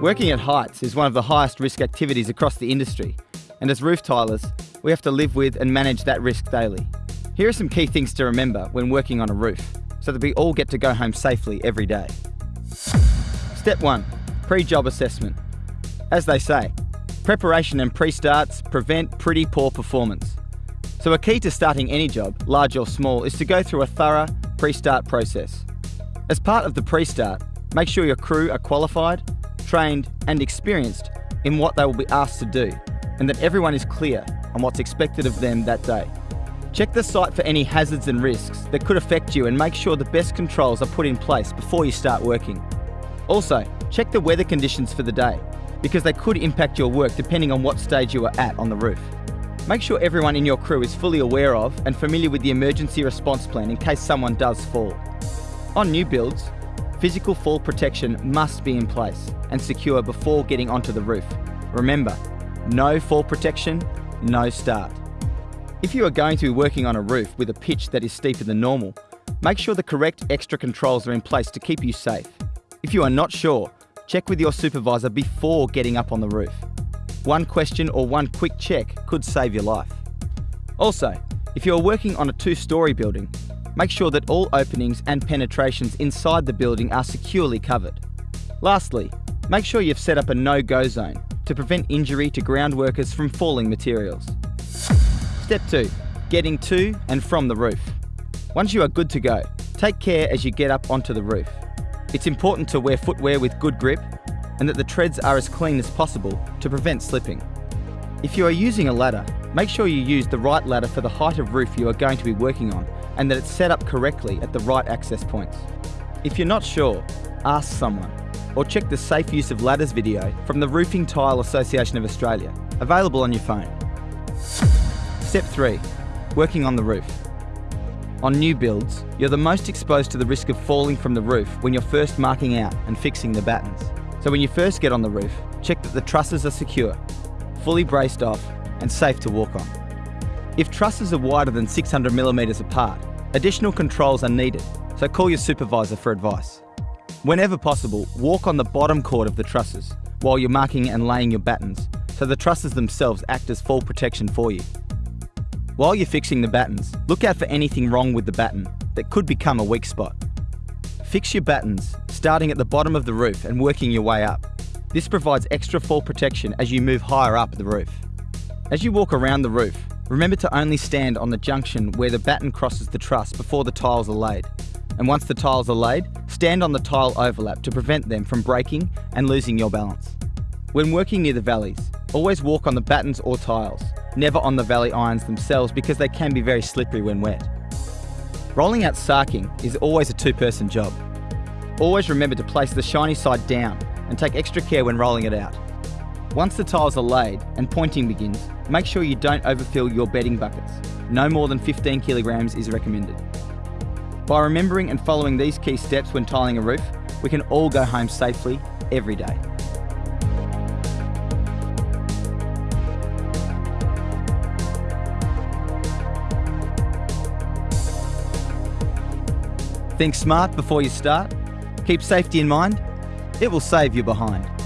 Working at heights is one of the highest risk activities across the industry, and as roof tilers, we have to live with and manage that risk daily. Here are some key things to remember when working on a roof, so that we all get to go home safely every day. Step 1 Pre job assessment. As they say, preparation and pre starts prevent pretty poor performance. So, a key to starting any job, large or small, is to go through a thorough pre start process. As part of the pre start, make sure your crew are qualified, trained, and experienced in what they will be asked to do, and that everyone is clear on what's expected of them that day. Check the site for any hazards and risks that could affect you and make sure the best controls are put in place before you start working. Also, check the weather conditions for the day, because they could impact your work depending on what stage you are at on the roof. Make sure everyone in your crew is fully aware of and familiar with the emergency response plan in case someone does fall. On new builds, physical fall protection must be in place and secure before getting onto the roof. Remember, no fall protection, no start. If you are going to be working on a roof with a pitch that is steeper than normal, make sure the correct extra controls are in place to keep you safe. If you are not sure, check with your supervisor before getting up on the roof. One question or one quick check could save your life. Also, if you are working on a two-storey building, make sure that all openings and penetrations inside the building are securely covered. Lastly, make sure you've set up a no-go zone to prevent injury to ground workers from falling materials. Step 2. Getting to and from the roof. Once you are good to go, take care as you get up onto the roof. It's important to wear footwear with good grip and that the treads are as clean as possible to prevent slipping. If you are using a ladder, make sure you use the right ladder for the height of roof you are going to be working on and that it's set up correctly at the right access points. If you're not sure, ask someone or check the safe use of ladders video from the Roofing Tile Association of Australia, available on your phone. Step 3. Working on the roof. On new builds, you're the most exposed to the risk of falling from the roof when you're first marking out and fixing the battens. So when you first get on the roof, check that the trusses are secure, fully braced off and safe to walk on. If trusses are wider than 600 millimetres apart, additional controls are needed, so call your supervisor for advice. Whenever possible, walk on the bottom chord of the trusses while you're marking and laying your battens, so the trusses themselves act as fall protection for you. While you're fixing the battens, look out for anything wrong with the batten that could become a weak spot. Fix your battens, starting at the bottom of the roof and working your way up. This provides extra fall protection as you move higher up the roof. As you walk around the roof, remember to only stand on the junction where the batten crosses the truss before the tiles are laid. And once the tiles are laid, stand on the tile overlap to prevent them from breaking and losing your balance. When working near the valleys, always walk on the battens or tiles, never on the valley irons themselves because they can be very slippery when wet. Rolling out sarking is always a two-person job. Always remember to place the shiny side down and take extra care when rolling it out. Once the tiles are laid and pointing begins, make sure you don't overfill your bedding buckets. No more than 15 kilograms is recommended. By remembering and following these key steps when tiling a roof, we can all go home safely every day. Think smart before you start. Keep safety in mind. It will save you behind.